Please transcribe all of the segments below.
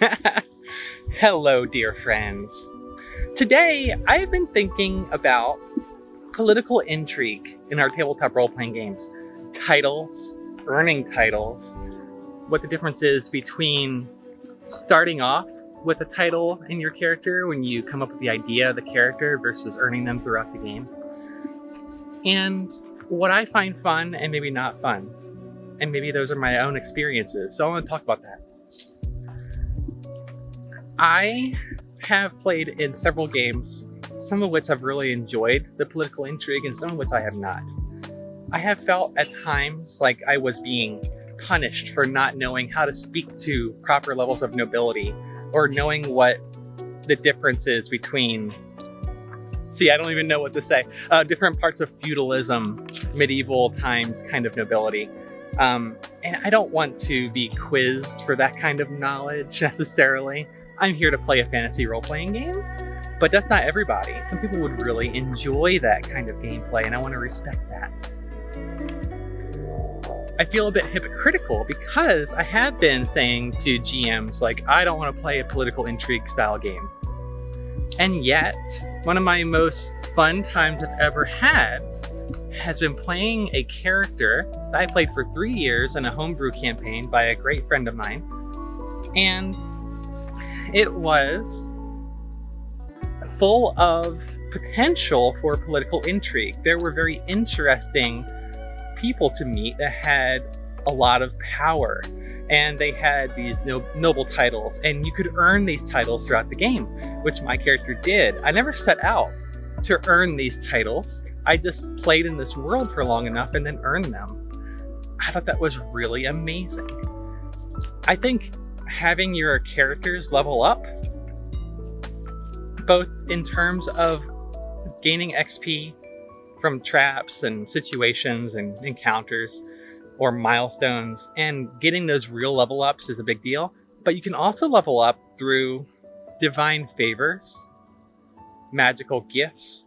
Hello, dear friends. Today, I've been thinking about political intrigue in our tabletop role-playing games. Titles, earning titles, what the difference is between starting off with a title in your character when you come up with the idea of the character versus earning them throughout the game. And what I find fun and maybe not fun. And maybe those are my own experiences. So I want to talk about that. I have played in several games, some of which I've really enjoyed the political intrigue and some of which I have not. I have felt at times like I was being punished for not knowing how to speak to proper levels of nobility or knowing what the difference is between see i don't even know what to say uh, different parts of feudalism medieval times kind of nobility um, and i don't want to be quizzed for that kind of knowledge necessarily i'm here to play a fantasy role-playing game but that's not everybody some people would really enjoy that kind of gameplay and i want to respect that I feel a bit hypocritical because I have been saying to GMs, like, I don't want to play a political intrigue style game. And yet, one of my most fun times I've ever had has been playing a character that I played for three years in a homebrew campaign by a great friend of mine. And it was full of potential for political intrigue. There were very interesting people to meet that had a lot of power and they had these no noble titles and you could earn these titles throughout the game which my character did. I never set out to earn these titles. I just played in this world for long enough and then earned them. I thought that was really amazing. I think having your characters level up both in terms of gaining xp from traps and situations and encounters or milestones and getting those real level ups is a big deal. But you can also level up through divine favors, magical gifts.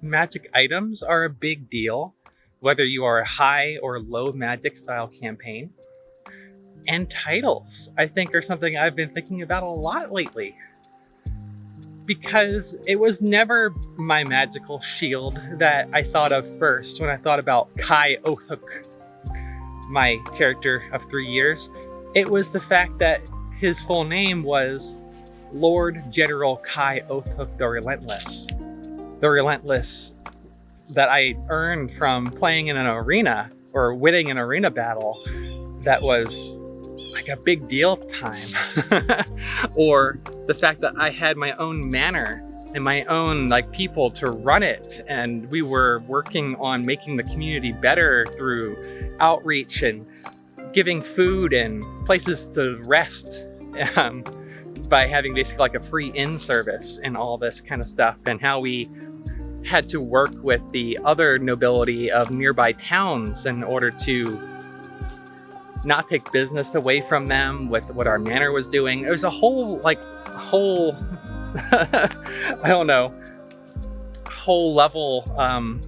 Magic items are a big deal, whether you are a high or low magic style campaign. And titles, I think, are something I've been thinking about a lot lately because it was never my magical shield that I thought of first when I thought about Kai Othuk, my character of three years. It was the fact that his full name was Lord General Kai Othuk the Relentless. The Relentless that I earned from playing in an arena or winning an arena battle that was like a big deal time. or the fact that I had my own manor and my own like people to run it and we were working on making the community better through outreach and giving food and places to rest um, by having basically like a free inn service and all this kind of stuff and how we had to work with the other nobility of nearby towns in order to not take business away from them with what our manor was doing. It was a whole, like, whole, I don't know, whole level, um,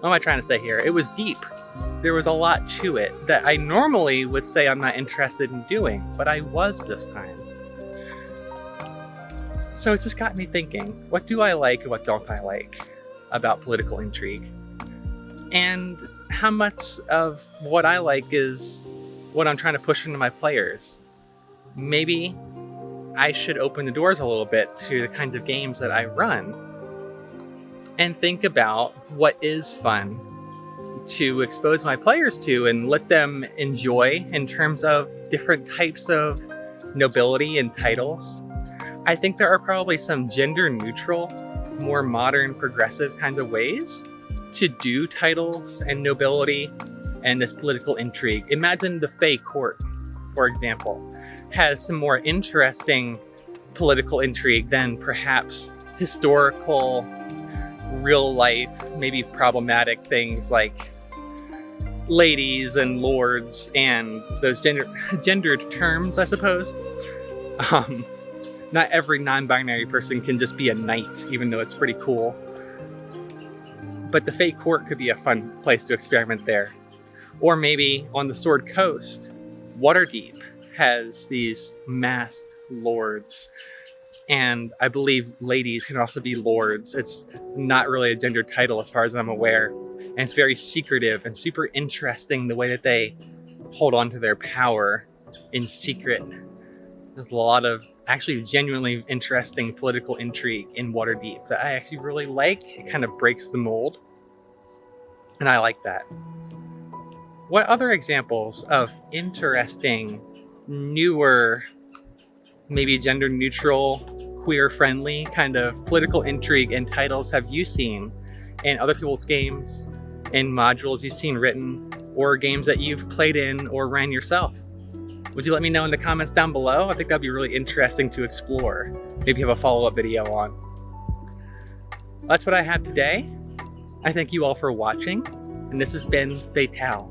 what am I trying to say here? It was deep. There was a lot to it that I normally would say I'm not interested in doing, but I was this time. So it's just got me thinking, what do I like and what don't I like about political intrigue? And how much of what I like is what I'm trying to push into my players. Maybe I should open the doors a little bit to the kinds of games that I run and think about what is fun to expose my players to and let them enjoy in terms of different types of nobility and titles. I think there are probably some gender neutral, more modern, progressive kinds of ways to do titles and nobility and this political intrigue. Imagine the Fey court, for example, has some more interesting political intrigue than perhaps historical, real life, maybe problematic things like ladies and lords and those gender gendered terms, I suppose. Um, not every non-binary person can just be a knight, even though it's pretty cool. But the Fey Court could be a fun place to experiment there. Or maybe on the Sword Coast, Waterdeep, has these masked lords and I believe ladies can also be lords. It's not really a gender title as far as I'm aware. And it's very secretive and super interesting the way that they hold on to their power in secret. There's a lot of actually genuinely interesting political intrigue in Waterdeep that I actually really like. It kind of breaks the mold. And I like that. What other examples of interesting, newer, maybe gender neutral, queer friendly kind of political intrigue and titles have you seen in other people's games, in modules you've seen written, or games that you've played in or ran yourself? Would you let me know in the comments down below? I think that'd be really interesting to explore. Maybe have a follow-up video on. That's what I have today. I thank you all for watching, and this has been Fatale.